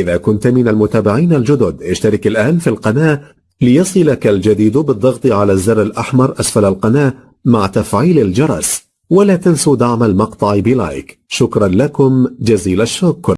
إذا كنت من المتابعين الجدد اشترك الآن في القناة ليصلك الجديد بالضغط على الزر الأحمر أسفل القناة مع تفعيل الجرس. ولا تنسوا دعم المقطع بلايك. شكرا لكم. جزيل الشكر.